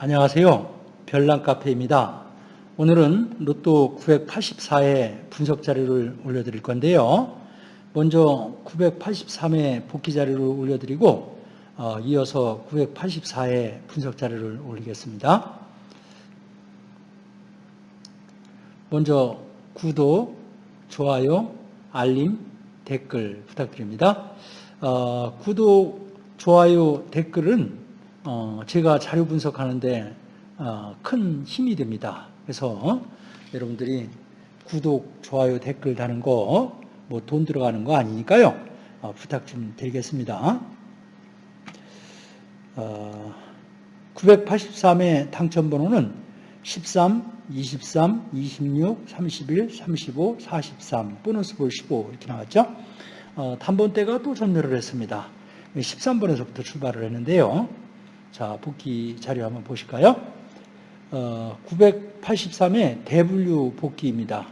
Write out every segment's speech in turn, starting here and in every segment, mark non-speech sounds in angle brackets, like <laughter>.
안녕하세요. 별난 카페입니다. 오늘은 로또 984회 분석 자료를 올려드릴 건데요. 먼저 983회 복귀 자료를 올려드리고 어, 이어서 984회 분석 자료를 올리겠습니다. 먼저 구독, 좋아요, 알림, 댓글 부탁드립니다. 어, 구독, 좋아요, 댓글은 어, 제가 자료 분석하는데 어, 큰 힘이 됩니다. 그래서 여러분들이 구독, 좋아요, 댓글 다는 거 뭐 돈 들어가는 거 아니니까요. 어, 부탁 좀 드리겠습니다. 983의 당첨번호는 13, 23, 26, 31, 35, 43, 보너스 볼 15 이렇게 나왔죠. 단번대가 또 전멸을 했습니다. 13번에서부터 출발을 했는데요. 자, 복귀 자료 한번 보실까요? 어, 983의 대분류 복귀입니다.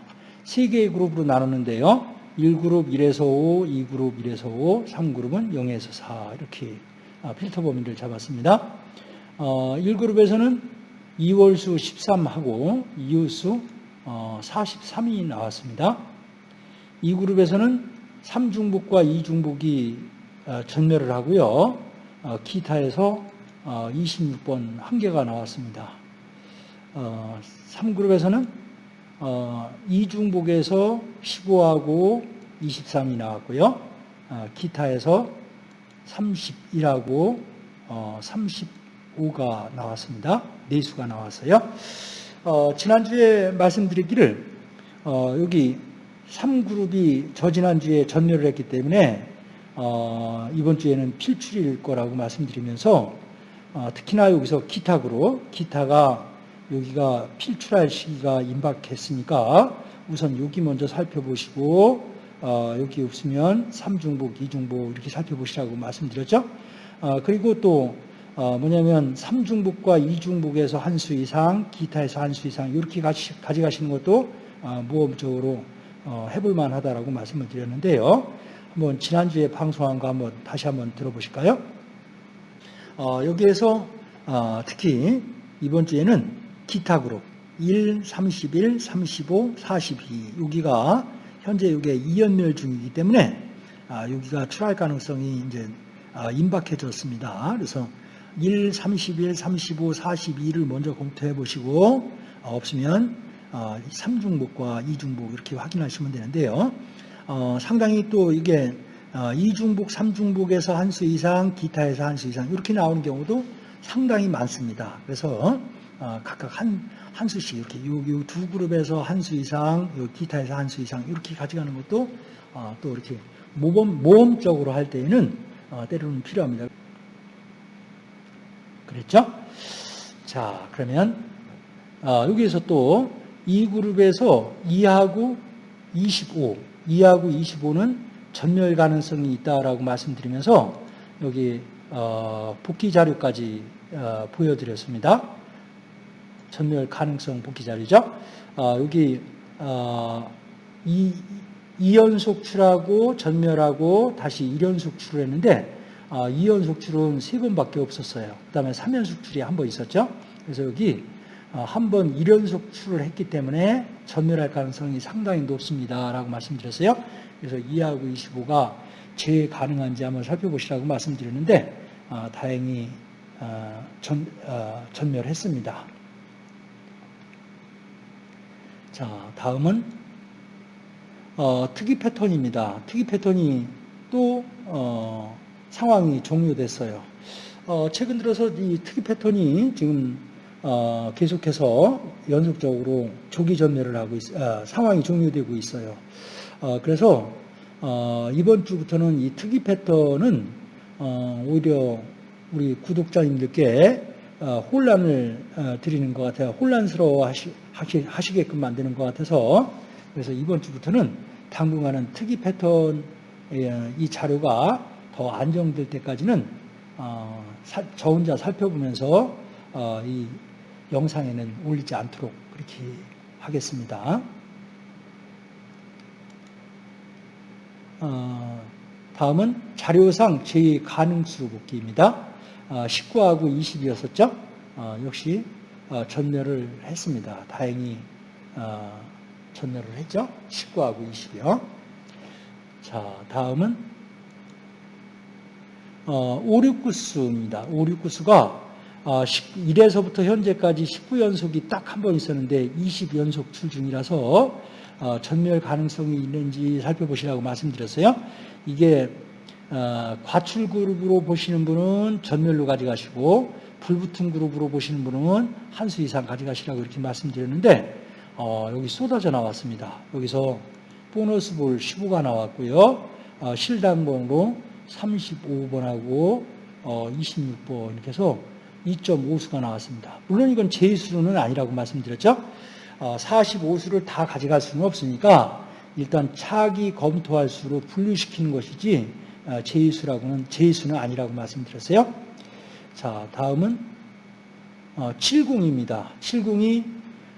세 개의 그룹으로 나누는데요. 1그룹 1에서 5, 2그룹 1에서 5, 3그룹은 0에서 4 이렇게 아, 필터 범위를 잡았습니다. 어, 1그룹에서는 2월수 13하고 이웃수 어, 43이 나왔습니다. 2그룹에서는 3중복과 2중복이 어, 전멸을 하고요. 어, 기타에서 26번 어, 한 개가 나왔습니다. 3그룹에서는 어, 2중복에서 15하고 23이 나왔고요. 어, 기타에서 31하고 35가 나왔습니다. 네수가 나왔어요. 지난주에 말씀드리기를 여기 3그룹이 저지난주에 전멸을 했기 때문에 이번 주에는 필출일 거라고 말씀드리면서 어, 특히나 여기서 기타그로 기타가 여기가 필출할 시기가 임박했으니까 우선 여기 먼저 살펴보시고 어, 여기 없으면 3중복, 2중복 이렇게 살펴보시라고 말씀드렸죠. 어, 그리고 또 뭐냐면 3중복과 2중복에서 한 수 이상, 기타에서 한 수 이상 이렇게 가져가시는 것도 모험적으로 해볼 만하다라고 말씀을 드렸는데요. 한번 지난주에 방송한 거 한번 다시 한번 들어보실까요? 어, 여기에서 어, 특히 이번 주에는 기타 그룹 1, 31, 35, 42 여기가 현재 이게 이연멸 중이기 때문에 아, 여기가 출할 가능성이 이제 아, 임박해졌습니다. 그래서 1, 31, 35, 42를 먼저 검토해 보시고 어, 없으면 어, 3중복과 2중복 이렇게 확인하시면 되는데요. 어, 상당히 또 이게 어, 이중복, 삼중복에서 한 수 이상, 기타에서 한 수 이상 이렇게 나오는 경우도 상당히 많습니다. 그래서 어, 각각 한, 한 수씩 이렇게 요, 두 그룹에서 한 수 이상, 요 기타에서 한 수 이상 이렇게 가져가는 것도 어, 또 이렇게 모범, 모험적으로 할 때에는 때로는 필요합니다. 그랬죠? 자, 그러면 여기에서 또 이 그룹에서 2하고 25, 2하고 25는 전멸 가능성이 있다라고 말씀드리면서 여기 어, 복귀 자료까지 어, 보여드렸습니다. 전멸 가능성 복귀 자료죠. 어, 여기 이, 2연속 출하고 전멸하고 다시 1연속 출을 했는데 2연속 출은 3번밖에 없었어요. 그 다음에 3연속 출이 한 번 있었죠. 그래서 여기 한 번 1연속 출을 했기 때문에 전멸할 가능성이 상당히 높습니다. 라고 말씀드렸어요. 그래서 2하고 25가 재 가능한지 한번 살펴보시라고 말씀드렸는데 어, 다행히 어, 전, 어, 전멸했습니다. 자, 다음은 어, 특이 패턴입니다. 특이 패턴이 또 어, 상황이 종료됐어요. 어, 최근 들어서 이 특이 패턴이 지금 계속해서 연속적으로 조기 전멸을 하고 있, 상황이 종료되고 있어요. 어, 그래서 어, 이번 주부터는 이 특이 패턴은 어, 오히려 우리 구독자님들께 혼란을 드리는 것 같아요. 혼란스러워 하시, 게끔 만드는 것 같아서 그래서 이번 주부터는 당분간은 특이 패턴 이 자료가 더 안정될 때까지는 저 혼자 살펴보면서 이 영상에는 올리지 않도록 그렇게 하겠습니다. 다음은 자료상 제 가능수 복귀입니다. 19하고 어, 20이었었죠. 어, 역시 어, 전멸을 했습니다. 다행히 어, 전멸을 했죠. 19하고 20이요. 자, 다음은 어, 569수입니다. 569수가 어, 1에서부터 현재까지 19연속이 딱 한 번 있었는데 20연속 출중이라서 어, 전멸 가능성이 있는지 살펴보시라고 말씀드렸어요. 이게 어, 과출 그룹으로 보시는 분은 전멸로 가져가시고 불붙은 그룹으로 보시는 분은 한 수 이상 가져가시라고 이렇게 말씀드렸는데 어, 여기 쏟아져 나왔습니다. 여기서 보너스 볼 15가 나왔고요. 어, 실당번으로 35번하고 어, 26번 이렇게 해서 2.5수가 나왔습니다. 물론 이건 제수는 아니라고 말씀드렸죠. 어, 45수를 다 가져갈 수는 없으니까 일단 차기 검토할 수로 분류시키는 것이지 어, 제수라고는 제수는 아니라고 말씀드렸어요. 자, 다음은 어, 70입니다. 70이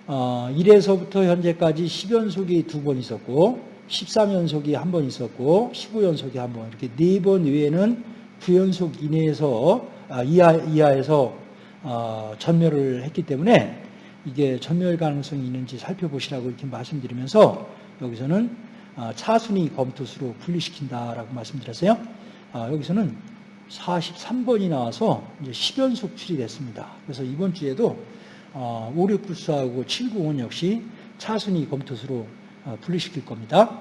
어, 1에서부터 현재까지 10연속이 두 번 있었고 13연속이 한 번 있었고 15연속이 한 번 이렇게 네 번 외에는 9연속 이내에서 아, 이하, 이하에서 어, 전멸을 했기 때문에 이게 전멸 가능성이 있는지 살펴보시라고 이렇게 말씀드리면서 여기서는 어, 차순위 검토수로 분리시킨다라고 말씀드렸어요. 아, 여기서는 43번이 나와서 이제 10연속 출이됐습니다. 그래서 이번 주에도 어, 5694하고 790은 역시 차순위 검토수로 어, 분리시킬 겁니다.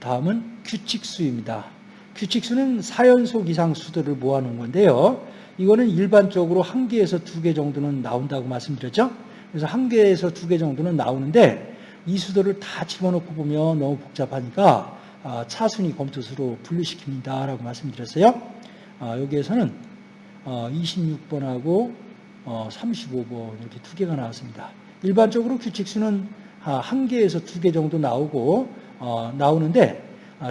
다음은 규칙수입니다. 규칙수는 4연속 이상 수들을 모아놓은 건데요. 이거는 일반적으로 한 개에서 두 개 정도는 나온다고 말씀드렸죠. 그래서 한 개에서 두 개 정도는 나오는데 이 수들을 다 집어넣고 보면 너무 복잡하니까 아, 차순위 검토수로 분류시킵니다라고 말씀드렸어요. 아, 여기에서는 26번하고 35번 이렇게 두 개가 나왔습니다. 일반적으로 규칙수는 한 개에서 두 개 정도 나오고 어, 나오는데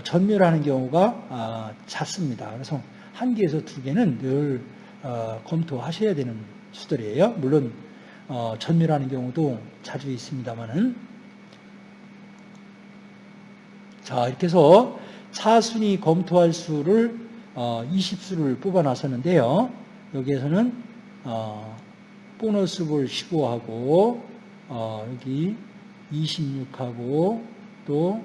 전멸하는 경우가 잦습니다. 그래서 한 개에서 두 개는 늘 어, 검토하셔야 되는 수들이에요. 물론 어, 전멸하는 경우도 자주 있습니다만은 자, 이렇게 해서 차순위 검토할 수를 어, 20수를 뽑아놨었는데요. 여기에서는 어, 보너스 볼 15하고 어, 여기 26하고 또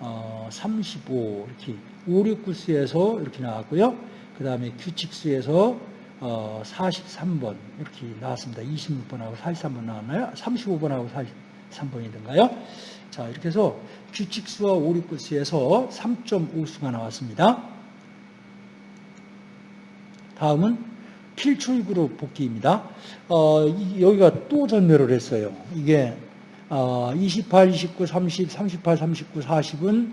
어, 35 이렇게 5, 6, 9수에서 이렇게 나왔고요. 그 다음에 규칙수에서 어, 43번 이렇게 나왔습니다. 26번하고 43번 나왔나요? 35번하고 43번이든가요? 자, 이렇게 해서 규칙수와 오륙구수에서 3.5수가 나왔습니다. 다음은 필출그룹 복귀입니다. 어, 여기가 또 전멸을 했어요. 이게 어, 28, 29, 30, 38, 39, 40은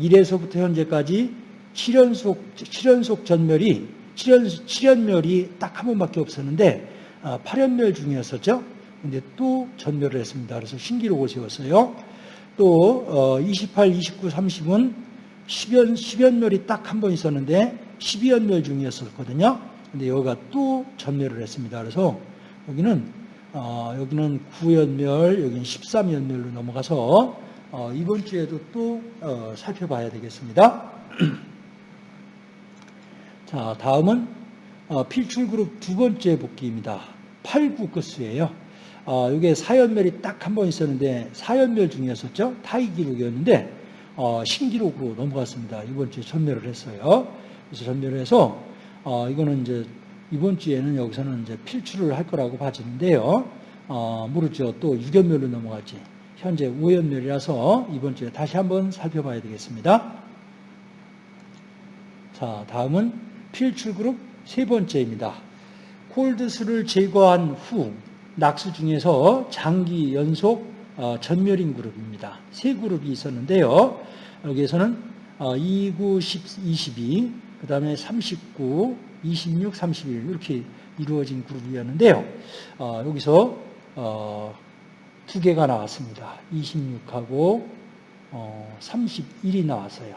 1에서부터 현재까지 7연속, 7연속 전멸이 7연, 7연멸이 딱 한 번밖에 없었는데 어, 8연멸 중이었었죠. 근데 또 전멸을 했습니다. 그래서 신기록을 세웠어요. 또 28, 29, 30은 10연, 10연멸이 딱 한 번 있었는데 12연멸 중이었었거든요. 근데 여기가 또 전멸을 했습니다. 그래서 여기는 어, 여기는 9연멸, 여기는 13연멸로 넘어가서 어, 이번 주에도 또 어, 살펴봐야 되겠습니다. <clears throat> 자, 다음은 어, 필출그룹 두 번째 복귀입니다. 8, 9 끝수예요. 어, 이게 사연멸이 딱 한 번 있었는데 사연멸 중이었었죠. 타이 기록이었는데 어, 신기록으로 넘어갔습니다. 이번 주에 전멸을 했어요. 그래서 전멸을 해서 어, 이거는 이제 이번 주에는 여기서는 이제 필출을 할 거라고 봐지는데요. 어, 모르죠. 또 6연멸로 넘어갔지. 현재 5연멸이라서 이번 주에 다시 한번 살펴봐야 되겠습니다. 자, 다음은 필출 그룹 세 번째입니다. 콜드스를 제거한 후 낙수 중에서 장기 연속 어, 전멸인 그룹입니다. 세 그룹이 있었는데요. 여기에서는 29, 22, 그 다음에 39, 26, 31 이렇게 이루어진 그룹이었는데요. 어, 여기서 어, 두 개가 나왔습니다. 26하고 31이 나왔어요.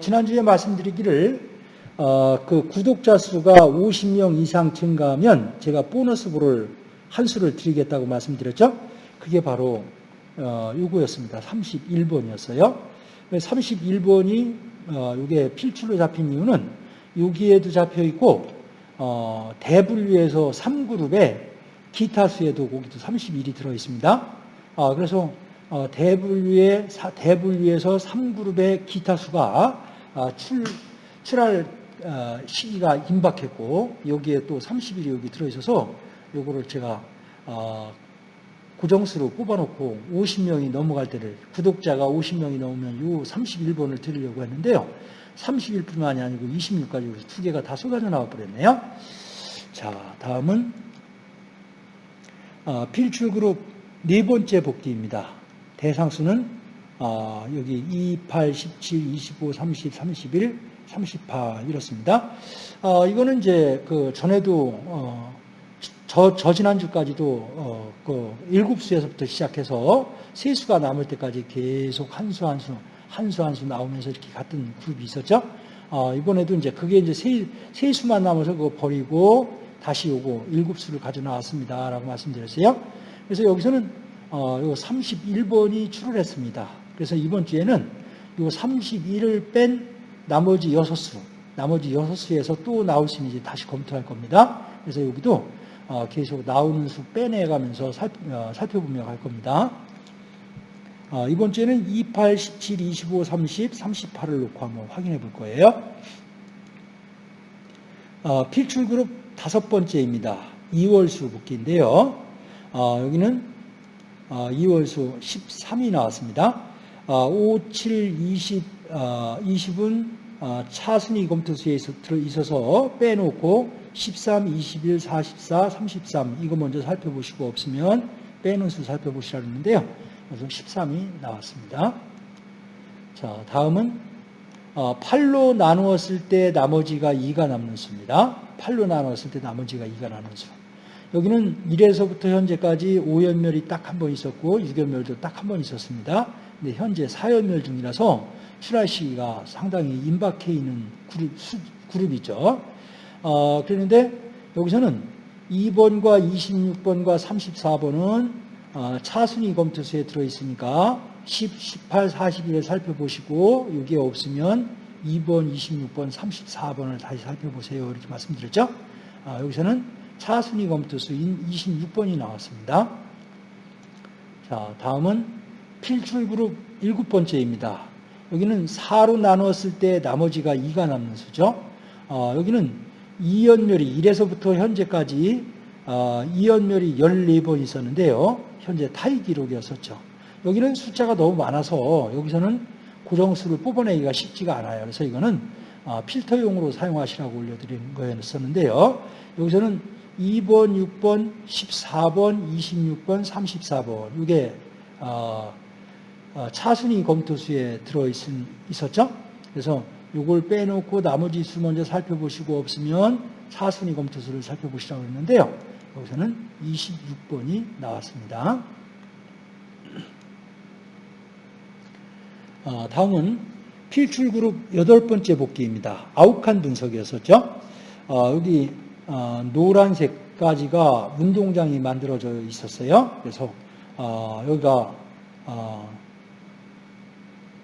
지난주에 말씀드리기를 그 구독자 수가 50명 이상 증가하면 제가 보너스 부를 한 수를 드리겠다고 말씀드렸죠? 그게 바로 어, 요거였습니다. 31번이었어요. 31번이 어, 이게 필출로 잡힌 이유는 여기에도 잡혀 있고 어, 대분류에서 3그룹에 기타 수에도 거기도 31이 들어 있습니다. 어, 그래서 어, 대분류에 대분류에서 3그룹의 기타 수가 어, 출 출할 어, 시기가 임박했고 여기에 또 30일이 여기 들어 있어서 요거를 제가 어, 고정수로 뽑아놓고 50명이 넘어갈 때를 구독자가 50명이 넘으면 요 31번을 드리려고 했는데요. 31뿐만이 아니고 26까지 두 개가 다 쏟아져 나와 버렸네요. 자, 다음은 어, 필출 그룹 네 번째 복귀입니다. 대상수는 어, 여기 28, 17, 25, 30, 31, 38 이렇습니다. 어, 이거는 이제 그 전에도 어, 저, 저 지난주까지도 어, 그 일곱 수에서부터 시작해서 세 수가 남을 때까지 계속 한 수 한 수 한 수 한 수 나오면서 이렇게 같은 그룹이 있었죠. 어, 이번에도 이제 그게 이제 세, 세 수만 남아서 그거 버리고 다시 요거 일곱 수를 가져 나왔습니다라고 말씀드렸어요. 그래서 여기서는 어, 요 31번이 출을 했습니다. 그래서 이번 주에는 요 31을 뺀 나머지 6수, 나머지 6수에서 또 나올 수 있는지 다시 검토할 겁니다. 그래서 여기도 어, 계속 나오는 수 빼내가면서 어, 살펴보며 갈 겁니다. 어, 이번 주에는 28, 17, 25, 30, 38을 놓고 한번 확인해 볼 거예요. 필출 그룹 다섯 번째입니다. 2월수 복귀인데요. 여기는 2월수 13이 나왔습니다. 5, 7, 20, 20은 차순위 검토수에 있어서 빼놓고 13, 21, 44, 33 이거 먼저 살펴보시고 없으면 빼는 수 살펴보시라 했는데요. 그래서 13이 나왔습니다. 자, 다음은 8로 어, 나누었을 때 나머지가 2가 남는 수입니다. 8로 나누었을 때 나머지가 2가 남는 수. 여기는 1에서부터 현재까지 5연멸이 딱 한 번 있었고 6연멸도 딱 한 번 있었습니다. 근데 현재 4연멸 중이라서 출할 시기가 상당히 임박해 있는 그룹, 수, 그룹이죠. 어, 그런데 여기서는 2번과 26번과 34번은 어, 차순위 검토수에 들어있으니까 10, 18, 41을 살펴보시고 여기에 없으면 2번, 26번, 34번을 다시 살펴보세요. 이렇게 말씀드렸죠. 아, 여기서는 차순위 검토수인 26번이 나왔습니다. 자, 다음은 필출 그룹 일곱 번째입니다. 여기는 4로 나누었을 때 나머지가 2가 남는 수죠. 어, 여기는 이연멸이 1에서부터 현재까지 어, 이연멸이 14번 있었는데요. 현재 타이 기록이었었죠. 여기는 숫자가 너무 많아서 여기서는 고정수를 뽑아내기가 쉽지가 않아요. 그래서 이거는 어, 필터용으로 사용하시라고 올려드린 거였었는데요. 여기서는 2번, 6번, 14번, 26번, 34번 이게 어, 차순위 검토수에 들어있었죠. 그래서 이걸 빼놓고 나머지 수 먼저 살펴보시고 없으면 차순위 검토수를 살펴보시라고 했는데요. 여기서는 26번이 나왔습니다. 어, 다음은 필출그룹 여덟 번째 복귀입니다. 아욱한 분석이었었죠. 어, 여기 어, 노란색까지가 운동장이 만들어져 있었어요. 그래서 여기가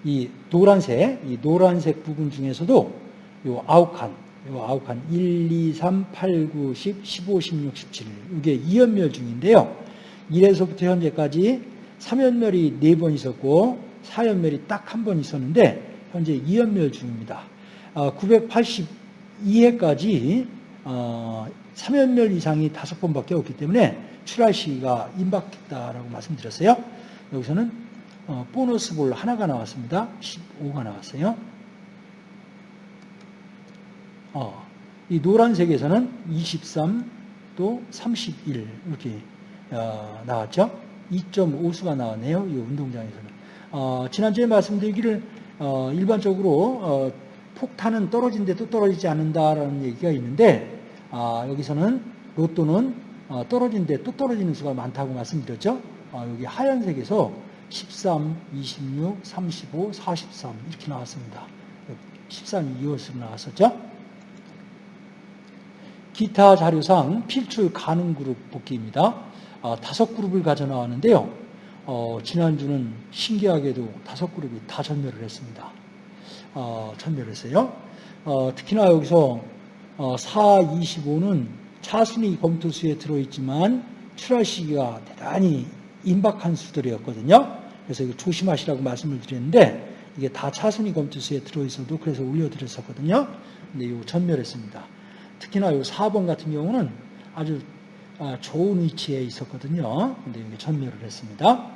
이 노란색, 이 노란색 부분 중에서도 요 아홉 칸, 요 아홉 칸, 1, 2, 3, 8, 9, 10, 15, 16, 17. 이게 2연멸 중인데요. 1에서부터 현재까지 3연멸이 4번 있었고 4연멸이 딱 한 번 있었는데 현재 2연멸 중입니다. 982회까지 어, 3연멸 어, 이상이 5번밖에 없기 때문에 출할 시기가 임박했다라고 말씀드렸어요. 여기서는 어, 보너스 볼 하나가 나왔습니다. 15가 나왔어요. 어, 이 노란색에서는 23, 또 31 이렇게 어, 나왔죠. 2.5수가 나왔네요. 이 운동장에서는. 어, 지난주에 말씀드리기를 어, 일반적으로 어, 폭탄은 떨어진데 또 떨어지지 않는다라는 얘기가 있는데 아, 여기서는 로또는 어, 떨어진데 또 떨어지는 수가 많다고 말씀드렸죠. 여기 하얀색에서 13, 26, 35, 43 이렇게 나왔습니다. 13, 2월수로 나왔었죠. 기타 자료상 필출 가능 그룹 복귀입니다. 아, 다섯 그룹을 가져 나왔는데요. 어, 지난주는 신기하게도 다섯 그룹이 다 전멸을 했습니다. 어, 전멸했어요. 어, 특히나 여기서 어, 4, 25는 차순위 검토수에 들어있지만 출하 시기가 대단히 임박한 수들이었거든요. 그래서 이거 조심하시라고 말씀을 드렸는데 이게 다 차순위 검토수에 들어있어도 그래서 올려드렸었거든요. 근데 이거 전멸했습니다. 특히나 이 4번 같은 경우는 아주 아, 좋은 위치에 있었거든요. 근데 여기 전멸을 했습니다.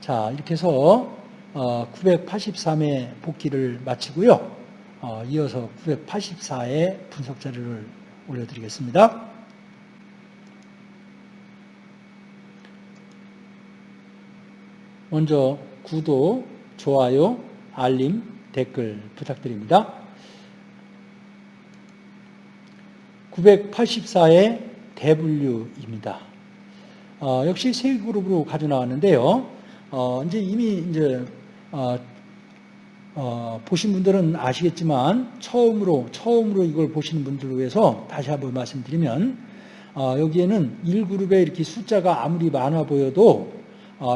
자, 이렇게 해서 983회 어, 복귀를 마치고요. 어, 이어서 984회 분석 자료를 올려드리겠습니다. 먼저 구독, 좋아요, 알림, 댓글 부탁드립니다. 984의 대분류입니다. 어, 역시 세 그룹으로 가져 나왔는데요. 어, 이제 이미 이제 어, 어, 보신 분들은 아시겠지만 처음으로 처음으로 이걸 보시는 분들을 위해서 다시 한번 말씀드리면 어, 여기에는 1그룹에 이렇게 숫자가 아무리 많아 보여도 어,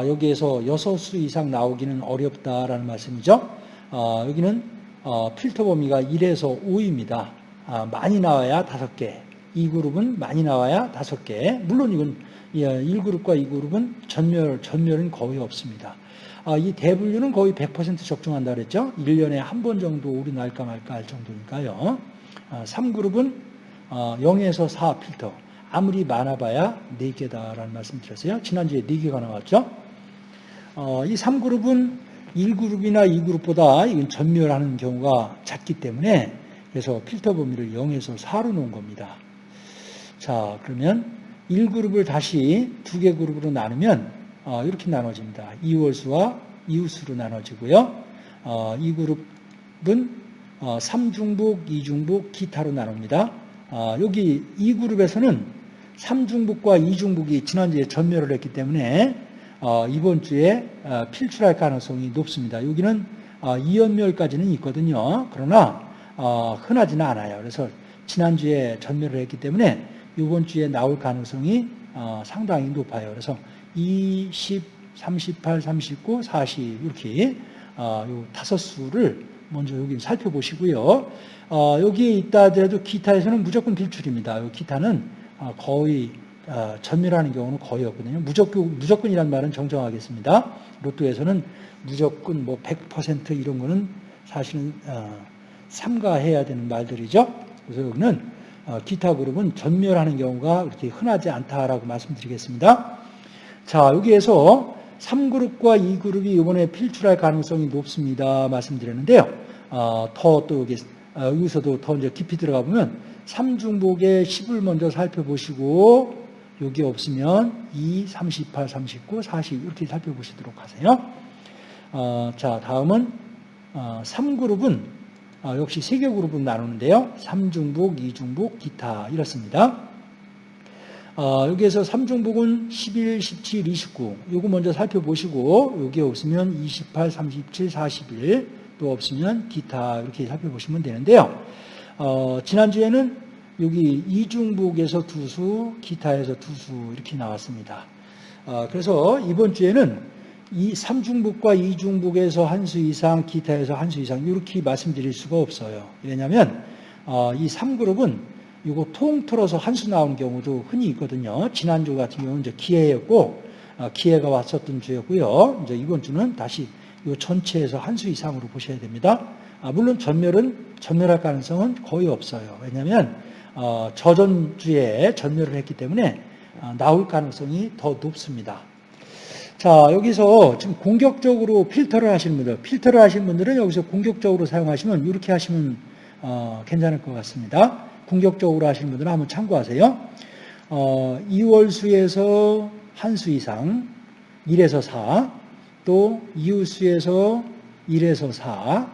여기에서 6수 이상 나오기는 어렵다라는 말씀이죠. 어, 여기는 어, 필터 범위가 1에서 5입니다. 아, 많이 나와야 5개, 2그룹은 많이 나와야 5개. 물론 이건 1그룹과 예, 2그룹은 전멸, 전멸은 거의 없습니다. 아, 이 대분류는 거의 100% 적중한다 그랬죠. 1년에 한 번 정도 오류 날까 말까 할 정도니까요. 3그룹은 아, 0에서 어, 4 필터. 아무리 많아봐야 4개다라는 말씀 드렸어요. 지난주에 4개가 나왔죠. 어, 이 3그룹은 1그룹이나 2그룹보다 이건 전멸하는 경우가 작기 때문에 그래서 필터 범위를 0에서 4로 놓은 겁니다. 자, 그러면 1그룹을 다시 두 개 그룹으로 나누면 어, 이렇게 나눠집니다. 이월수와 이웃수로 나눠지고요. 어, 이 그룹은 어, 3중북, 2중북, 기타로 나눕니다. 어, 여기 이 그룹에서는 3중북과 2중북이 지난주에 전멸을 했기 때문에 어, 이번 주에 어, 필출할 가능성이 높습니다. 여기는 어, 이연멸까지는 있거든요. 그러나 어, 흔하지는 않아요. 그래서 지난주에 전멸을 했기 때문에 이번 주에 나올 가능성이 어, 상당히 높아요. 그래서 20, 38, 39, 40 이렇게 어, 요 다섯 수를 먼저 여기 살펴보시고요. 어, 여기에 있다 하더라도 기타에서는 무조건 빌출입니다. 요 기타는 어, 거의 어, 전멸하는 경우는 거의 없거든요. 무조건, 무조건이란 말은 정정하겠습니다. 로또에서는 무조건 뭐 100% 이런 거는 사실은 어, 삼가해야 되는 말들이죠. 그래서 여기는 어, 기타 그룹은 전멸하는 경우가 그렇게 흔하지 않다라고 말씀드리겠습니다. 자, 여기에서 3그룹과 2그룹이 이번에 필출할 가능성이 높습니다. 말씀드렸는데요. 어, 더또 여기, 어, 여기서도 더 이제 깊이 들어가 보면 3중복의 10을 먼저 살펴보시고 여기 없으면 2, 38, 39, 40 이렇게 살펴보시도록 하세요. 어, 자, 다음은 어, 3그룹은 어, 역시 3개 그룹은 나누는데요. 3중복, 2중복, 기타 이렇습니다. 어, 여기에서 3중복은 11, 17, 29 요거 먼저 살펴보시고 여기 없으면 28, 37, 41 또 없으면 기타 이렇게 살펴보시면 되는데요. 어, 지난주에는 여기 이중복에서 두 수, 기타에서 두 수 이렇게 나왔습니다. 어, 그래서 이번 주에는 이 3중복과 2중복에서 한 수 이상, 기타에서 한 수 이상 이렇게 말씀드릴 수가 없어요. 왜냐하면 어, 이 3그룹은 이거 통틀어서 한 수 나온 경우도 흔히 있거든요. 지난주 같은 경우는 이제 기회였고, 어, 기회가 왔었던 주였고요. 이제 이번 주는 다시 이 전체에서 한 수 이상으로 보셔야 됩니다. 아, 물론 전멸은, 전멸할 가능성은 거의 없어요. 왜냐하면, 어, 저전주에 전멸을 했기 때문에 어, 나올 가능성이 더 높습니다. 자, 여기서 지금 공격적으로 필터를 하시는 분들, 필터를 하시는 분들은 여기서 공격적으로 사용하시면 이렇게 하시면 어, 괜찮을 것 같습니다. 공격적으로 하시는 분들은 한번 참고하세요. 어, 2월수에서 한 수 이상 1에서 4, 또 이웃수에서 1에서 4,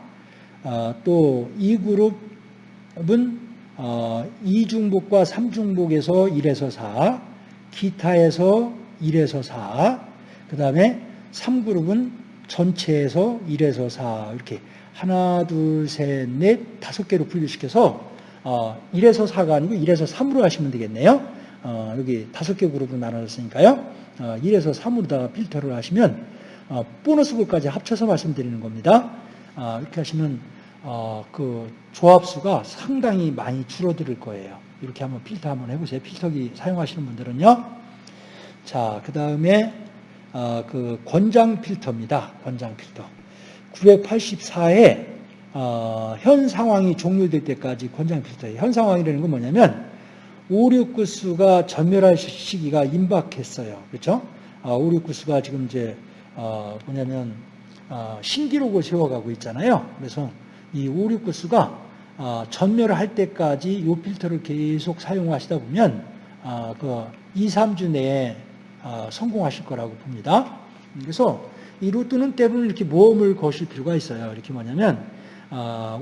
어, 또이 그룹은 어, 2중복과 3중복에서 1에서 4, 기타에서 1에서 4, 그 다음에 3그룹은 전체에서 1에서 4 이렇게 하나, 둘, 셋, 넷, 다섯 개로 분류시켜서 어, 1에서 4가 아니고 1에서 3으로 하시면 되겠네요. 어, 여기 다섯 개 그룹으로 나눠졌으니까요. 어, 1에서 3으로다가 필터를 하시면 어, 보너스 그까지 합쳐서 말씀드리는 겁니다. 어, 이렇게 하시면 어, 그 조합수가 상당히 많이 줄어들 거예요. 이렇게 한번 필터 한번 해보세요. 필터기 사용하시는 분들은요. 자, 그 다음에 어, 그 권장 필터입니다. 권장 필터. 984에 어, 현 상황이 종료될 때까지 권장 필터예요. 현 상황이라는 건 뭐냐면 5, 6구수가 전멸할 시기가 임박했어요. 그렇죠? 어, 5, 6구수가 지금 이제 어, 뭐냐면 어, 신기록을 세워가고 있잖아요. 그래서 이 5, 6구수가 어, 전멸을 할 때까지 이 필터를 계속 사용하시다 보면 어, 그 2, 3주 내에 어, 성공하실 거라고 봅니다. 그래서 이 로또는 때로는 이렇게 모험을 거실 필요가 있어요. 이렇게 뭐냐면 어,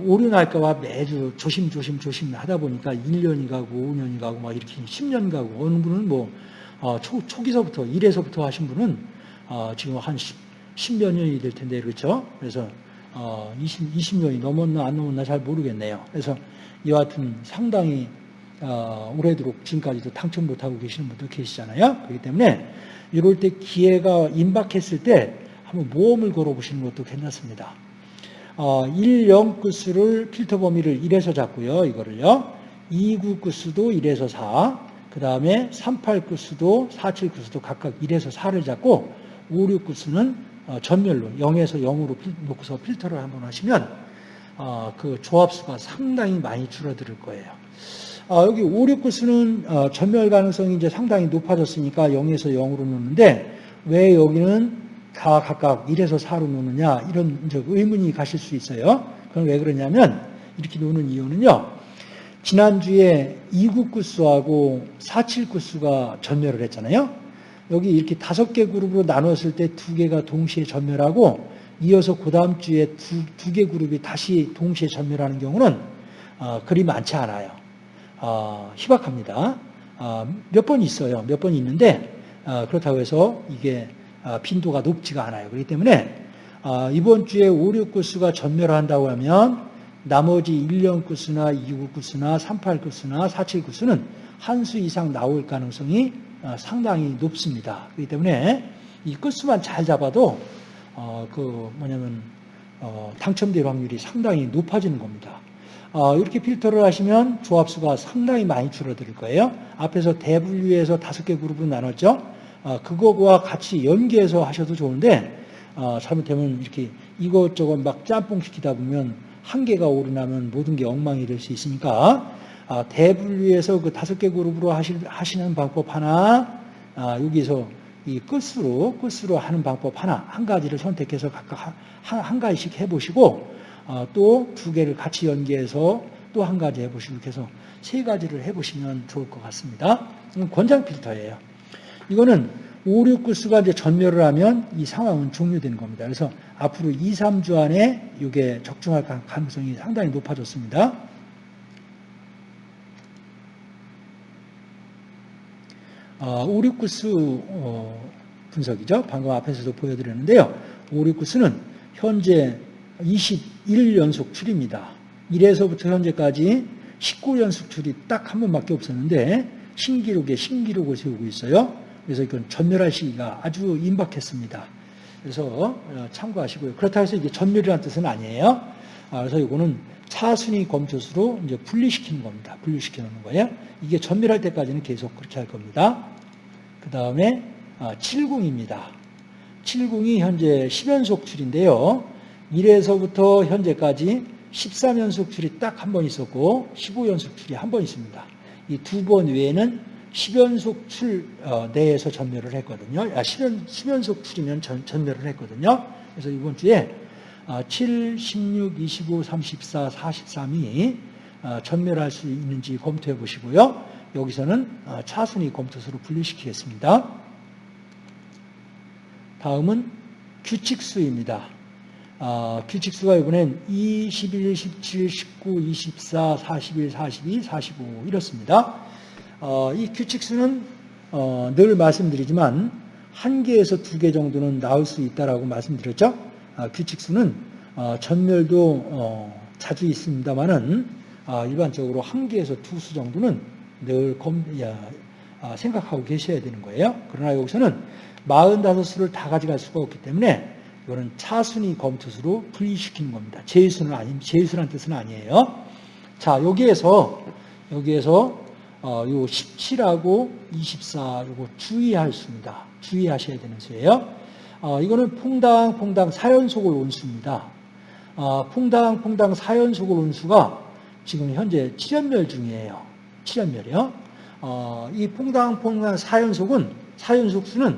오류 날까봐 매주 조심 조심 조심 하다 보니까 1년이 가고 5년이 가고 막 이렇게 10년 가고 어느 분은 뭐 어, 초, 초기서부터 1에서부터 하신 분은 어, 지금 한 10, 몇 년이 될 텐데 그렇죠? 그래서 어, 20, 20년이 넘었나 안 넘었나 잘 모르겠네요. 그래서 이와 같은 상당히 어, 오래도록 지금까지도 당첨 못하고 계시는 분도 계시잖아요. 그렇기 때문에 이럴 때 기회가 임박했을 때 한번 모험을 걸어보시는 것도 괜찮습니다. 어, 1, 0 구수를 필터 범위를 1에서 잡고요. 이거를요. 2, 9 구수도 1에서 4, 그 다음에 3, 8 구수도 4, 7 구수도 각각 1에서 4를 잡고 5, 6 구수는 어, 전멸로 0에서 0으로 놓고서 필터를 한번 하시면 어, 그 조합수가 상당히 많이 줄어들 거예요. 아, 여기 5, 6구수는 어, 전멸 가능성이 이제 상당히 높아졌으니까 0에서 0으로 놓는데 왜 여기는 다 각각 1에서 4로 놓느냐 이런 의문이 가실 수 있어요. 그럼 왜 그러냐면 이렇게 놓는 이유는요. 지난주에 2구 구수하고 4칠 구수가 전멸을 했잖아요. 여기 이렇게 다섯 개 그룹으로 나눴을 때 두 개가 동시에 전멸하고 이어서 그 다음 주에 두개 그룹이 다시 동시에 전멸하는 경우는 어, 그리 많지 않아요. 어, 희박합니다. 어, 몇 번 있어요. 몇 번 있는데 어, 그렇다고 해서 이게 어, 빈도가 높지가 않아요. 그렇기 때문에 어, 이번 주에 5, 6구수가 전멸한다고 하면 나머지 1년 구수나 2구 구수나 38 구수나 47 구수는 한 수 이상 나올 가능성이 어, 상당히 높습니다. 그렇기 때문에 이 끝수만 잘 잡아도 어, 그 뭐냐면 어, 당첨될 확률이 상당히 높아지는 겁니다. 어, 이렇게 필터를 하시면 조합수가 상당히 많이 줄어들 거예요. 앞에서 대분류에서 다섯 개 그룹으로 나눴죠. 어, 그거와 같이 연계해서 하셔도 좋은데 어, 잘못하면 이렇게 이것저것 막 짬뽕 시키다 보면 한 개가 오르나면 모든 게 엉망이 될 수 있으니까 아, 대분류에서 그 다섯 개 그룹으로 하시는 방법 하나 아, 여기서 이 끝으로 끝으로 하는 방법 하나 한 가지를 선택해서 각각 한, 한 가지씩 해보시고 어, 또두 개를 같이 연계해서 또 한 가지 해보시고 해서 세 가지를 해보시면 좋을 것 같습니다. 권장 필터예요. 이거는 5, 6 구수가 이제 전멸을 하면 이 상황은 종료되는 겁니다. 그래서 앞으로 2, 3주 안에 이게 적중할 가능성이 상당히 높아졌습니다. 어, 5, 6 구수 어, 분석이죠. 방금 앞에서도 보여드렸는데요. 5, 6 구수는 현재 21연속 출입니다. 1에서부터 현재까지 19연속 출이 딱한 번밖에 없었는데 신기록에 신기록을 세우고 있어요. 그래서 이건 전멸할 시기가 아주 임박했습니다. 그래서 어, 참고하시고요. 그렇다고 해서 이게 전멸이라는 뜻은 아니에요. 아, 그래서 이거는 차순위 검초수로 이제 분리시키는 겁니다. 분리시켜 놓는 거예요. 이게 전멸할 때까지는 계속 그렇게 할 겁니다. 그 다음에 70입니다. 아, 70이 현재 10연속 출인데요. 1에서부터 현재까지 13연속 출이 딱 한 번 있었고 15연속 출이 한 번 있습니다. 이 두 번 외에는 10연속 출 어, 내에서 전멸을 했거든요. 아, 10연, 10연속 출이면 전, 전멸을 했거든요. 그래서 이번 주에 7, 16, 25, 34, 43이 전멸할 수 있는지 검토해 보시고요. 여기서는 어, 차순위 검토수로 분류시키겠습니다. 다음은 규칙수입니다. 어, 규칙수가 이번엔 2, 11, 17, 19, 24, 41, 42, 45 이렇습니다. 어, 이 규칙수는 어, 늘 말씀드리지만 한 개에서 두 개 정도는 나올 수 있다라고 말씀드렸죠. 아, 규칙수는 어, 전멸도 어, 자주 있습니다만은 아, 일반적으로 한 개에서 두 수 정도는 늘 검, 야, 아, 생각하고 계셔야 되는 거예요. 그러나 여기서는 45수를 다 가져갈 수가 없기 때문에 이거는 차순위 검투수로 분리시키는 겁니다. 제수는 아니, 제수란 뜻은 아니에요. 자, 여기에서, 여기에서, 어, 요 17하고 24, 요거 주의할 수입니다. 주의하셔야 되는 수예요. 어, 이거는 퐁당 퐁당 4연속을 온 수입니다. 어, 퐁당 퐁당 4연속을 온 수가 지금 현재 7연멸 중이에요. 7연멸이요. 어, 이 퐁당 퐁당 4연속은, 4연속 수는,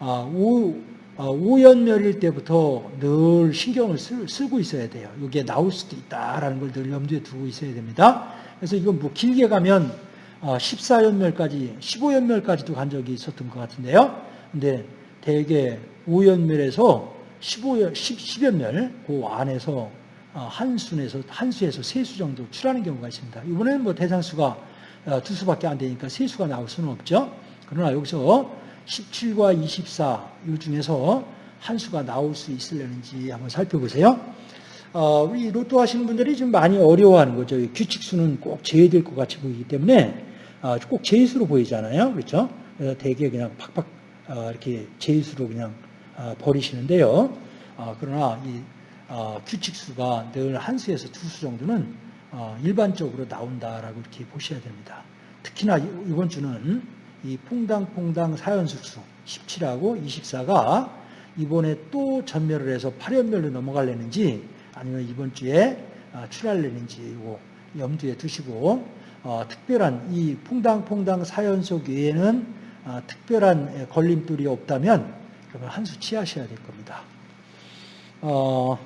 어, 5, 어, 5연멸일 때부터 늘 신경을 쓰, 쓰고 있어야 돼요. 이게 나올 수도 있다라는 걸 늘 염두에 두고 있어야 됩니다. 그래서 이건 뭐 길게 가면 어, 14연멸까지, 15연멸까지도 간 적이 있었던 것 같은데요. 근데 대개 5연멸에서 15연, 10, 10연멸 그 안에서 어, 한 수에서 한 수에서 세 수 정도 출하는 경우가 있습니다. 이번에는 뭐 대상수가 어, 두 수밖에 안 되니까 세 수가 나올 수는 없죠. 그러나 여기서 17과 24, 이 중에서 한 수가 나올 수 있으려는지 한번 살펴보세요. 어, 우리 로또 하시는 분들이 좀 많이 어려워하는 거죠. 규칙수는 꼭 제외될 것 같이 보이기 때문에 어, 꼭 제수로 보이잖아요. 그렇죠? 그래서 대개 그냥 팍팍 어, 이렇게 제수로 그냥 어, 버리시는데요. 어, 그러나 이 어, 규칙수가 늘 한 수에서 두 수 정도는 어, 일반적으로 나온다라고 이렇게 보셔야 됩니다. 특히나 이- 이번 주는 이 퐁당퐁당 사연숙수 17하고 24가 이번에 또 전멸을 해서 8연멸로 넘어갈려는지 아니면 이번 주에 아, 출하려는지 염두에 두시고 어, 특별한 이 퐁당퐁당 사연속 외에는 아, 특별한 에, 걸림돌이 없다면 그러면 한 수 취하셔야 될 겁니다. 어,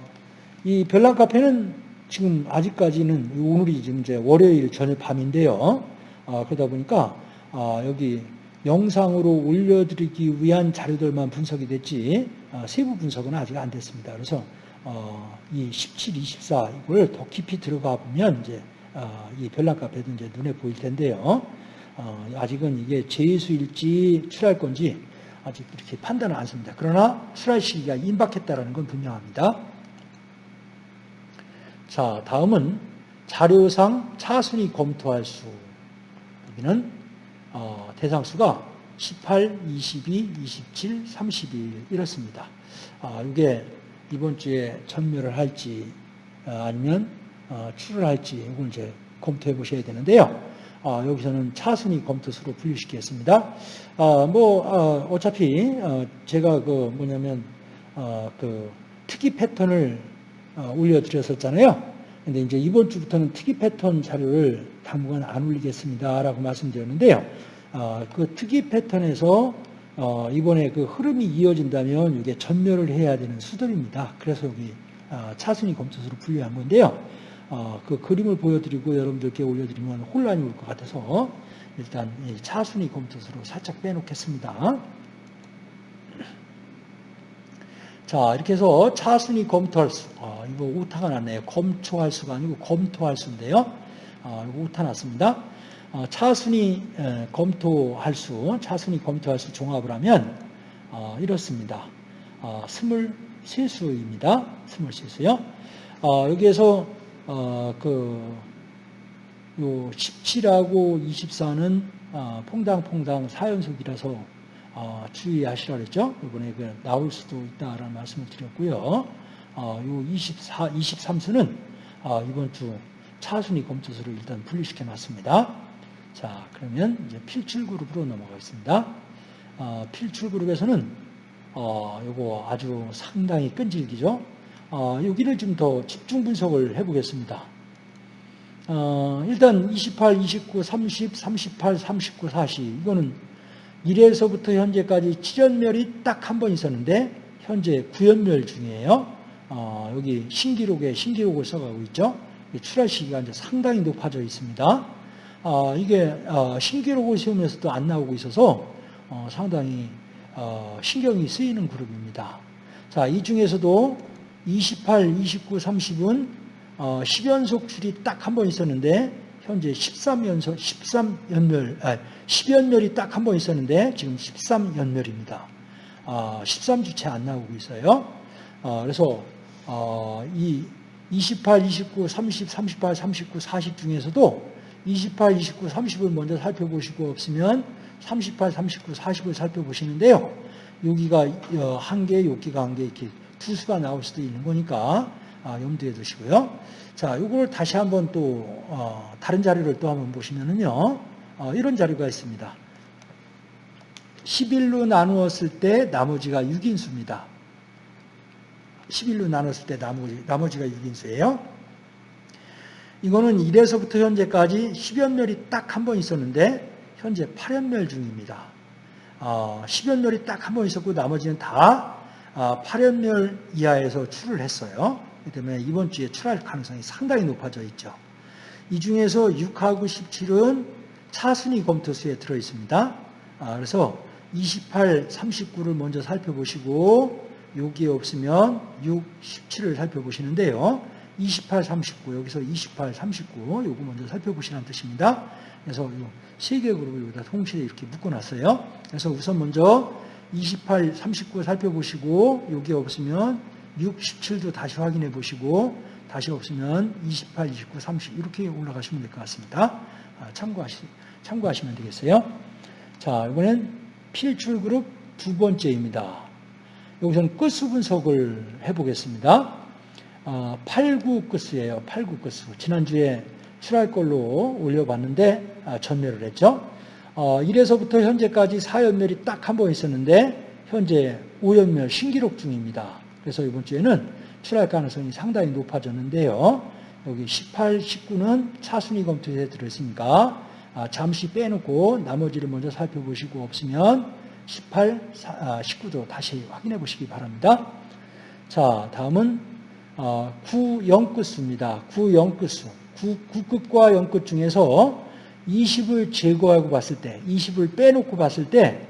이 별난 카페는 지금 아직까지는 오늘이 지금 이제 월요일 저녁 밤인데요. 어, 그러다 보니까 어, 여기 영상으로 올려드리기 위한 자료들만 분석이 됐지 어, 세부 분석은 아직 안 됐습니다. 그래서 어, 이 17, 24 이걸 더 깊이 들어가 보면 이제 어, 이 별난 카페도 이제 눈에 보일 텐데요. 어, 아직은 이게 제수일지 출할 건지 아직 이렇게 판단은 안 씁니다. 그러나 출할 시기가 임박했다라는 건 분명합니다. 자, 다음은 자료상 차순위 검토할 수. 여기는 어, 대상 수가 18, 22, 27, 31 이렇습니다. 아, 이게 이번 주에 전멸을 할지 아, 아니면 어, 출을 할지 이걸 이제 검토해 보셔야 되는데요. 아, 여기서는 차순위 검토수로 분류시키겠습니다. 아, 뭐 어, 어차피 어, 제가 그 뭐냐면 어, 그 특이 패턴을 어, 올려드렸었잖아요. 근데 이제 이번 주부터는 특이 패턴 자료를 당분간 안 올리겠습니다라고 말씀드렸는데요. 어, 그 특이 패턴에서 어, 이번에 그 흐름이 이어진다면 이게 전멸을 해야 되는 수들입니다. 그래서 여기 어, 차순위 검토수로 분류한 건데요. 어, 그 그림을 보여드리고 여러분들께 올려드리면 혼란이 올 것 같아서 일단 이 차순위 검토수로 살짝 빼놓겠습니다. 자, 이렇게 해서 차순위 검토할 수, 어, 이거 오타가 났네요. 검초할 수가 아니고 검토할 수인데요. 어, 이거 오타 났습니다. 어, 차순위 에, 검토할 수, 차순위 검토할 수 종합을 하면 어, 이렇습니다. 어, 23수입니다. 23수요. 어, 여기에서 어, 그, 요 17하고 24는 어, 퐁당퐁당 4연속이라서 어, 주의하시라 그랬죠. 이번에 그 나올 수도 있다라는 말씀을 드렸고요. 어, 요 24, 23수는 어, 이번 주 차순위 검토수를 일단 분리시켜 놨습니다. 자, 그러면 이제 필출 그룹으로 넘어가겠습니다. 어, 필출 그룹에서는 어, 요거 아주 상당히 끈질기죠. 어, 여기를 좀 더 집중 분석을 해보겠습니다. 어, 일단 28, 29, 30, 38, 39, 40 이거는 1에서부터 현재까지 7연멸이 딱 한 번 있었는데 현재 9연멸 중이에요. 어, 여기 신기록에 신기록을 써가고 있죠. 출할 시기가 이제 상당히 높아져 있습니다. 어, 이게 어, 신기록을 세우면서도 안 나오고 있어서 어, 상당히 어, 신경이 쓰이는 그룹입니다. 자, 이 중에서도 28, 29, 30은 어, 10연속 출이 딱 한 번 있었는데 현재 13연속 13연멸 아, 10연멸이 딱 한 번 있었는데 지금 13연멸입니다. 어, 13주째 안 나오고 있어요. 어, 그래서 어, 이 28, 29, 30, 38, 39, 40 중에서도 28, 29, 30을 먼저 살펴보시고 없으면 38, 39, 40을 살펴보시는데요. 여기가 어, 한 개, 여기가 한 개 이렇게 투수가 나올 수도 있는 거니까 아, 염두에 두시고요. 자, 이걸 다시 한번 또 어, 다른 자료를 또 한번 보시면은요. 어, 이런 자료가 있습니다. 11로 나누었을 때 나머지가 6인수입니다. 11로 나눴을 때 나머지, 나머지가 6인수예요. 이거는 1에서부터 현재까지 10연멸이 딱 한 번 있었는데 현재 8연멸 중입니다. 어, 10연멸이 딱 한 번 있었고 나머지는 다 아, 8연멸 이하에서 출을 했어요. 그렇기 때문에 이번 주에 출할 가능성이 상당히 높아져 있죠. 이 중에서 6하고 17은 차순위 검토수에 들어있습니다. 아, 그래서 28, 39를 먼저 살펴보시고 여기에 없으면 6, 17을 살펴보시는데요. 28, 39 여기서 28, 39 요거 먼저 살펴보시라는 뜻입니다. 그래서 세 개 그룹을 여기다 동시에 이렇게 묶어놨어요. 그래서 우선 먼저 28, 39 살펴보시고 여기 없으면 6, 17도 다시 확인해 보시고 다시 없으면 28, 29, 30 이렇게 올라가시면 될 것 같습니다. 아, 참고하시, 참고하시면 되겠어요. 자, 이번엔 필출 그룹 두 번째입니다. 여기서는 끝수 분석을 해보겠습니다. 8, 9 끝수예요. 8, 9 끝수. 지난주에 출할 걸로 올려봤는데 아, 전멸을 했죠. 1에서부터 어, 현재까지 4연멸이 딱 한 번 있었는데 현재 5연멸 신기록 중입니다. 그래서 이번 주에는 출할 가능성이 상당히 높아졌는데요. 여기 18, 19는 차순위 검토에 들어있으니까 아, 잠시 빼놓고 나머지를 먼저 살펴보시고 없으면 18, 19도 다시 확인해 보시기 바랍니다. 자, 다음은 9, 0끝수입니다. 9, 0끝수. 9, 9끝과 0끝 중에서 20을 제거하고 봤을 때, 20을 빼놓고 봤을 때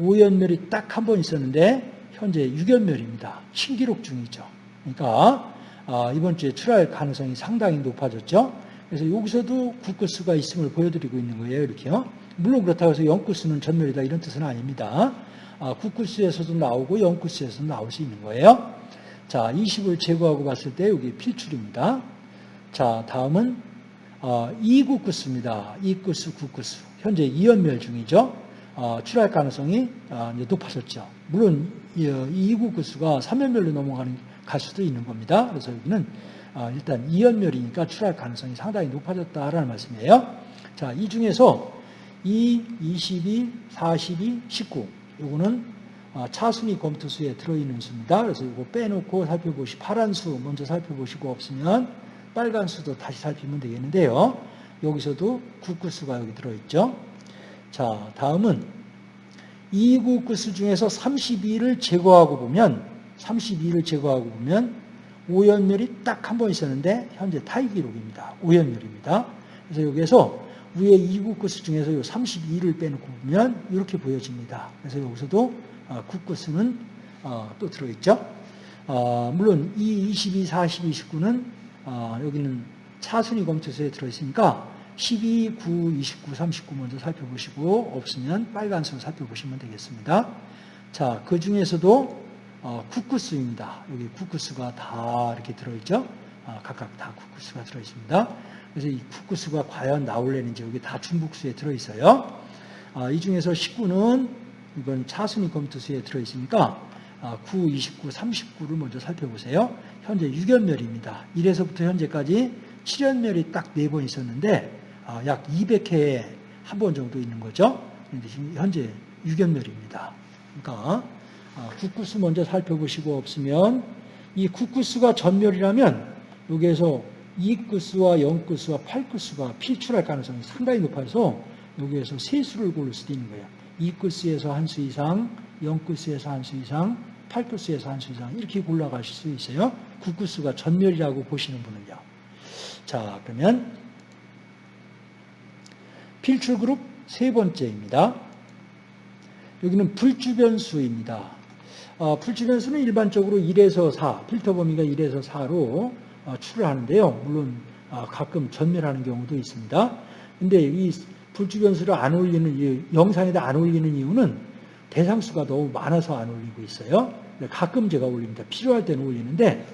5연멸이 딱 한 번 있었는데 현재 6연멸입니다. 신기록 중이죠. 그러니까 아, 이번 주에 출할 가능성이 상당히 높아졌죠. 그래서 여기서도 9끝수가 있음을 보여드리고 있는 거예요. 이렇게요. 물론 그렇다고 해서 0끝수는 전멸이다 이런 뜻은 아닙니다. 9끝수에서도 나오고 0끝수에서도 나올 수 있는 거예요. 자, 20을 제거하고 봤을 때 여기 필출입니다. 자, 다음은 2구끝수입니다. 2끝수, 9끝수. 현재 2연멸 중이죠. 어, 출할 가능성이 어, 높아졌죠. 물론 이 2구끝수가 3연멸로 넘어가는 갈 수도 있는 겁니다. 그래서 여기는 어, 일단 2연멸이니까 출할 가능성이 상당히 높아졌다라는 말씀이에요. 자, 이 중에서 2, 22, 42, 19 요거는 차순위 검토수에 들어있는 수입니다. 그래서 이거 빼놓고 살펴보시 파란 수 먼저 살펴보시고 없으면 빨간 수도 다시 살피면 되겠는데요. 여기서도 국구수가 여기 들어있죠. 자, 다음은 2구 끝수 중에서 32를 제거하고 보면 32를 제거하고 보면 5연멸이 딱 한 번 있었는데 현재 타이 기록입니다. 5연멸입니다. 그래서 여기에서 위에 2구 끝수 중에서 이 32를 빼놓고 보면 이렇게 보여집니다. 그래서 여기서도 국끝수는 어, 또 들어있죠. 어, 물론 이 22, 42, 19는 여기는 차순위 검토서에 들어있으니까 12, 9, 29, 39 먼저 살펴보시고 없으면 빨간 수 살펴보시면 되겠습니다. 자, 그 중에서도 어, 쿠쿠스입니다. 여기 쿠쿠스가 다 이렇게 들어있죠? 어, 각각 다 쿠쿠스가 들어있습니다. 그래서 이 쿠쿠스가 과연 나올래는지 여기 다 중복수에 들어있어요. 어, 이 중에서 19는 이건 차순위 검토수에 들어있으니까 9, 29, 39를 먼저 살펴보세요. 현재 6연멸입니다. 1에서부터 현재까지 7연멸이 딱 4번 있었는데 아, 약 200회에 한 번 정도 있는 거죠. 근데 지금 현재 6연멸입니다. 그러니까 아, 국구수 먼저 살펴보시고 없으면 이 국구수가 전멸이라면 여기에서 2구수와 0구수와 8구수가 필출할 가능성이 상당히 높아서 여기에서 세 수를 고를 수도 있는 거예요. 2구수에서 한 수 이상, 0구수에서 한 수 이상, 8구수에서 한 수 이상 이렇게 골라가실 수 있어요. 9구수가 전멸이라고 보시는 분은요. 자 그러면 필출 그룹 세 번째입니다. 여기는 불주변수입니다. 어, 불주변수는 일반적으로 1에서 4, 필터 범위가 1에서 4로 어, 출을 하는데요. 물론 어, 가끔 전멸하는 경우도 있습니다. 근데 이 불주변수를 안 올리는, 영상에다 안 올리는 이유는 대상수가 너무 많아서 안 올리고 있어요. 가끔 제가 올립니다. 필요할 때는 올리는데,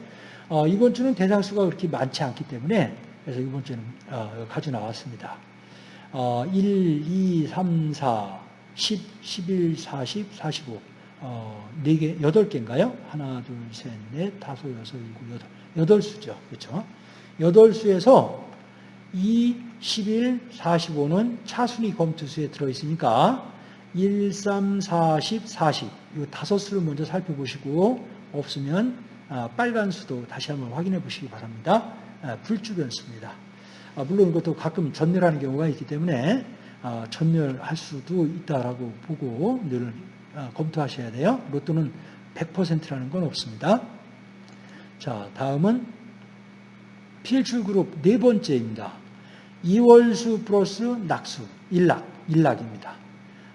어, 이번 주는 대상수가 그렇게 많지 않기 때문에, 그래서 이번 주는 어, 가져 나왔습니다. 어, 1, 2, 3, 4, 10, 11, 40, 45. 어, 4개, 8개인가요? 하나, 둘, 셋, 넷, 다섯, 여섯, 일곱, 여덟. 여덟 수죠. 그렇죠? 여덟 수에서 2, 11, 45는 차순위 검투수에 들어있으니까 1, 3, 40, 40. 이 다섯 수를 먼저 살펴보시고 없으면 아, 빨간 수도 다시 한번 확인해 보시기 바랍니다. 아, 불주변수입니다. 아, 물론 이것도 가끔 전멸하는 경우가 있기 때문에 전멸할 수도 있다라고 보고 늘 검토하셔야 돼요. 로또는 100%라는 건 없습니다. 자, 다음은 필출 그룹 네 번째입니다. 이월수 플러스 낙수, 일락, 일락입니다.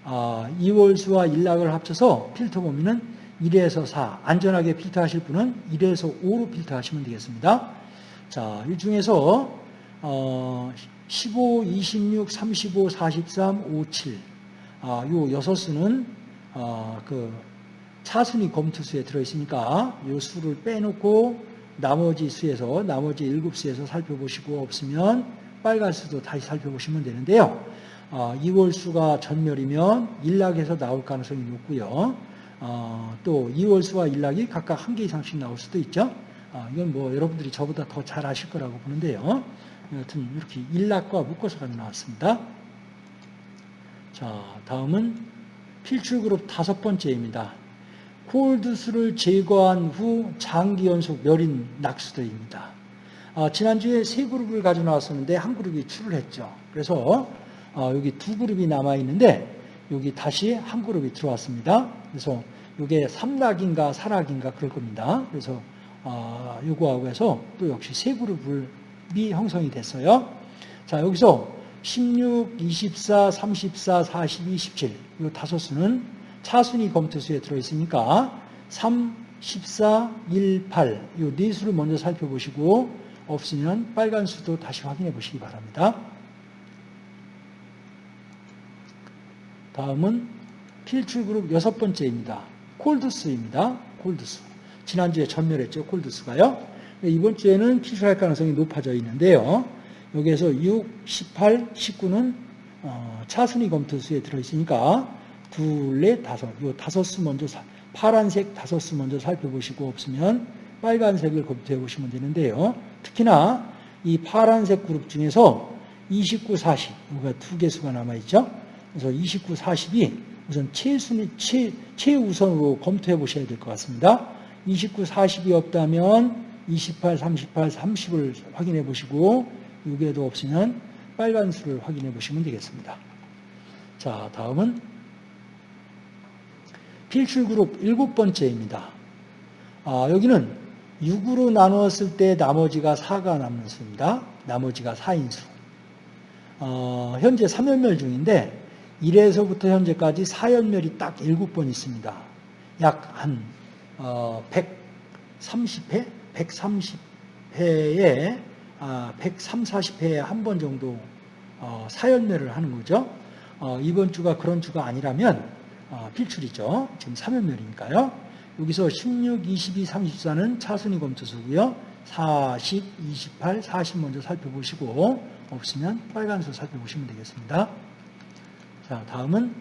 아, 이월수와 일락을 합쳐서 필터 범위는 1에서 4, 안전하게 필터하실 분은 1에서 5로 필터하시면 되겠습니다. 자, 이 중에서 어, 15, 26, 35, 43, 57, 아, 요 여섯 수는 어, 그 차순위 검투수에 들어있으니까 요 수를 빼놓고 나머지 수에서 나머지 일곱 수에서 살펴보시고 없으면 빨간 수도 다시 살펴보시면 되는데요. 어, 2월 수가 전멸이면 일락에서 나올 가능성이 높고요. 어, 또 2월 수와 일락이 각각 한 개 이상씩 나올 수도 있죠. 어, 이건 뭐 여러분들이 저보다 더 잘 아실 거라고 보는데요. 여튼 이렇게 일락과 묶어서 나왔습니다. 자, 다음은 필출 그룹 다섯 번째입니다. 콜드수를 제거한 후 장기 연속 멸인 낙수들입니다. 어, 지난주에 세 그룹을 가져 나왔었는데 한 그룹이 출을 했죠. 그래서 어, 여기 두 그룹이 남아 있는데 여기 다시 한 그룹이 들어왔습니다. 그래서 이게 삼락인가 사락인가 그럴 겁니다. 그래서 어, 요거하고 해서 또 역시 세 그룹이 형성이 됐어요. 자 여기서 16, 24, 34, 42, 17 이 다섯 수는 차순위 검토수에 들어있으니까 3, 14, 1, 8 이 네 수를 먼저 살펴보시고 없으면 빨간 수도 다시 확인해 보시기 바랍니다. 다음은 필출 그룹 여섯 번째입니다. 콜드스입니다. 콜드스. 지난주에 전멸했죠. 콜드스가요. 이번 주에는 필출할 가능성이 높아져 있는데요. 여기에서 6, 18, 19는 차순위 검토수에 들어있으니까 둘, 넷, 다섯. 요 다섯 수 먼저 파란색 다섯 수 먼저 살펴보시고 없으면 빨간색을 검토해 보시면 되는데요. 특히나 이 파란색 그룹 중에서 29, 40, 여기가 두 개수가 남아있죠. 그래서 29, 40이 우선 최순위, 최, 최우선으로 검토해 보셔야 될 것 같습니다. 29, 40이 없다면 28, 38, 30을 확인해 보시고 6에도 없으면 빨간 수를 확인해 보시면 되겠습니다. 자, 다음은 필출 그룹 일곱 번째입니다. 아, 여기는 6으로 나누었을 때 나머지가 4가 남는 수입니다. 나머지가 4인 수. 어, 현재 3연멸 중인데 1에서부터 현재까지 4연멸이 딱 7번 있습니다. 약한 130회? 130회에 아, 130, 40회에 한 번 정도 어, 4연멸을 하는 거죠. 어, 이번 주가 그런 주가 아니라면 어, 필출이죠. 지금 3연멸이니까요. 여기서 16, 22, 34는 차순위 검토수고요. 40, 28, 40 먼저 살펴보시고 없으면 빨간수 살펴보시면 되겠습니다. 자, 다음은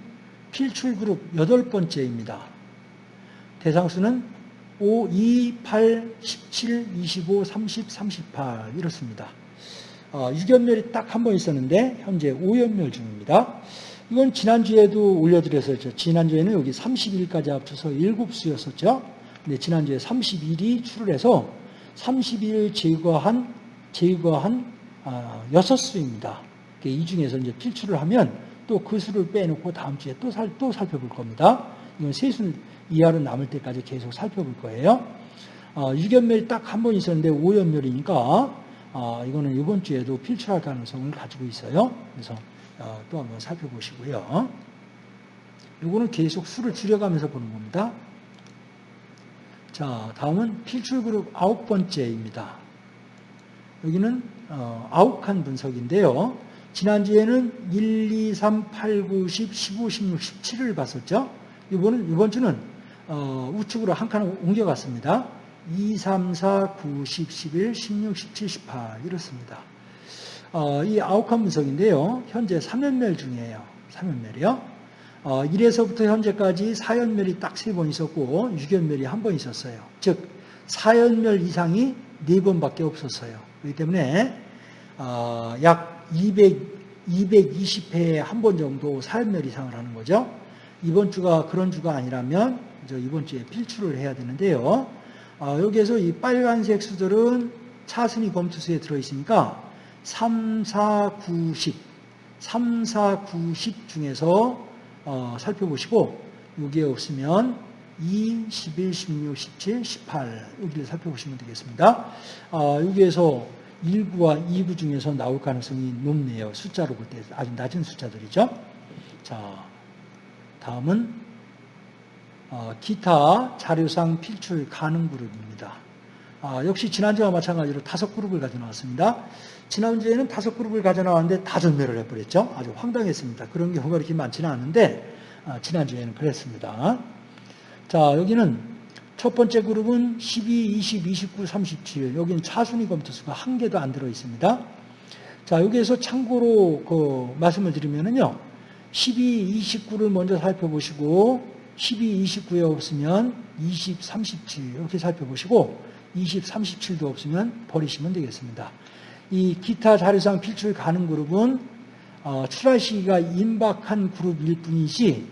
필출 그룹 여덟 번째입니다. 대상수는 5, 2, 8, 17, 25, 30, 38 이렇습니다. 어, 6연멸이 딱 한 번 있었는데 현재 5연멸 중입니다. 이건 지난주에도 올려드렸었죠. 지난주에는 여기 30일까지 합쳐서 7수였었죠. 근데 지난주에 31이 출을 해서 30일 제거한, 제거한 아, 6수입니다. 이 중에서 이제 필출을 하면 또 그 수를 빼놓고 다음 주에 또, 살, 또 살펴볼 겁니다. 이건 세수 이하로 남을 때까지 계속 살펴볼 거예요. 어, 6연멸이 딱 한 번 있었는데 5연멸이니까 어, 이거는 이번 주에도 필출할 가능성을 가지고 있어요. 그래서 어, 또 한번 살펴보시고요. 이거는 계속 수를 줄여가면서 보는 겁니다. 자, 다음은 필출 그룹 아홉 번째입니다. 여기는 어, 아홉 칸 분석인데요. 지난주에는 1, 2, 3, 8, 9, 10, 15, 16, 17을 봤었죠. 이번은, 이번 주는 어, 우측으로 한 칸을 옮겨갔습니다. 2, 3, 4, 9, 10, 11, 16, 17, 18 이렇습니다. 어, 이 아웃컴 분석인데요. 현재 3연멸 중이에요. 3연멸이요. 어, 1에서부터 현재까지 사연멸이 딱세번 있었고 유견멸이 한 번 있었어요. 즉 사연멸 이상이 네 번밖에 없었어요. 그렇기 때문에 어, 약 200, 220회에 한 번 정도 사연멸 이상을 하는 거죠. 이번 주가 그런 주가 아니라면 저 이번 주에 필출을 해야 되는데요. 어, 여기에서 이 빨간색 수들은 차순위 검투수에 들어있으니까 3, 4, 9, 10, 3, 4, 9, 10 중에서 어, 살펴보시고 여기에 없으면 2, 11, 16, 17, 18 여기를 살펴보시면 되겠습니다. 어, 여기에서 1구와 2구 중에서 나올 가능성이 높네요. 숫자로 볼 때 아주 낮은 숫자들이죠. 자, 다음은 어, 기타 자료상 필출 가능 그룹입니다. 아, 역시 지난주와 마찬가지로 다섯 그룹을 가져 나왔습니다. 지난주에는 다섯 그룹을 가져 나왔는데 다 전멸을 해버렸죠. 아주 황당했습니다. 그런 경우가 그렇게 많지는 않은데 아, 지난주에는 그랬습니다. 자 여기는 첫 번째 그룹은 12, 20, 29, 37 여기는 차순위 검토수가 한 개도 안 들어 있습니다. 자 여기에서 참고로 그 말씀을 드리면은요 12, 29를 먼저 살펴보시고 12, 29에 없으면 20, 37 이렇게 살펴보시고 20, 37도 없으면 버리시면 되겠습니다. 이 기타 자료상 필출 가능 그룹은 어, 출할 시기가 임박한 그룹일 뿐이지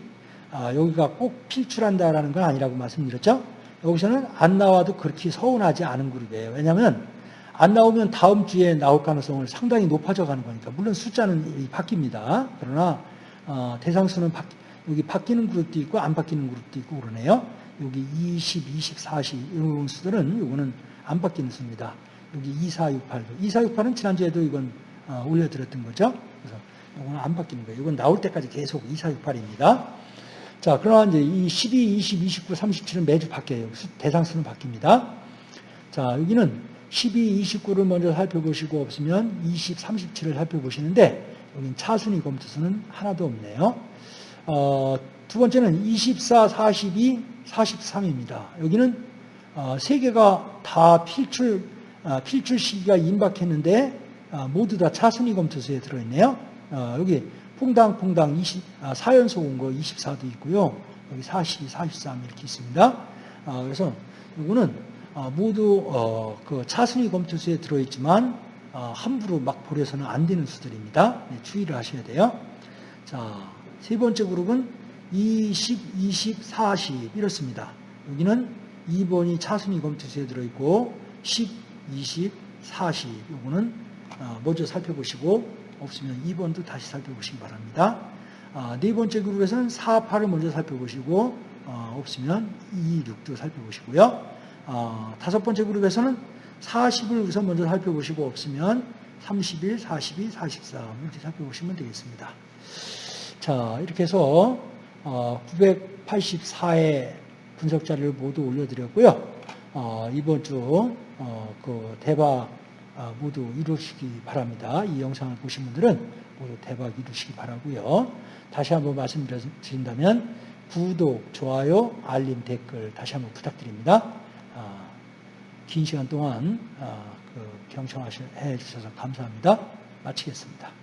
아, 여기가 꼭 필출한다라는 건 아니라고 말씀드렸죠. 여기서는 안 나와도 그렇게 서운하지 않은 그룹이에요. 왜냐하면 안 나오면 다음 주에 나올 가능성을 상당히 높아져 가는 거니까 물론 숫자는 바뀝니다. 그러나 어, 대상수는 바, 여기 바뀌는 그룹도 있고 안 바뀌는 그룹도 있고 그러네요. 여기 20, 20, 40 이런 수들은 이거는 안 바뀌는 수입니다. 여기 2468도 2468은 지난주에도 이건 어, 올려드렸던 거죠. 그래서 이거는 안 바뀌는 거예요. 이건 나올 때까지 계속 2468입니다. 자, 그러나 이제 이 12, 20, 29, 37은 매주 바뀌어요. 대상수는 바뀝니다. 자, 여기는 12, 29를 먼저 살펴보시고 없으면 20, 37을 살펴보시는데 여기는 차순위 검투수는 하나도 없네요. 어, 두 번째는 24, 42, 43입니다. 여기는 어, 세 개가 다 필출, 어, 필출 시기가 임박했는데 어, 모두 다 차순위 검투수에 들어있네요. 어, 여기 퐁당퐁당 20, 아, 4연속 온거 24도 있고요. 여기 42, 43 이렇게 있습니다. 아, 그래서 이거는 아, 모두 어, 그 차순위 검투수에 들어있지만 아, 함부로 막 버려서는 안 되는 수들입니다. 네, 주의를 하셔야 돼요. 자, 세 번째 그룹은 20, 20, 40 이렇습니다. 여기는 2번이 차순위 검투수에 들어있고 10, 20, 40 요거는 어, 먼저 살펴보시고 없으면 2번도 다시 살펴보시기 바랍니다. 아, 네 번째 그룹에서는 4, 8을 먼저 살펴보시고 어, 없으면 2, 6도 살펴보시고요. 어, 다섯 번째 그룹에서는 40을 우선 먼저 살펴보시고 없으면 31, 42, 43 이렇게 살펴보시면 되겠습니다. 자 이렇게 해서 984의 분석 자료를 모두 올려드렸고요. 어, 이번 주 그 대박 아, 모두 이루시기 바랍니다. 이 영상을 보신 분들은 모두 대박 이루시기 바라고요. 다시 한번 말씀드린다면 구독, 좋아요, 알림, 댓글 다시 한번 부탁드립니다. 아, 긴 시간 동안 아, 그 경청해 주셔서 감사합니다. 마치겠습니다.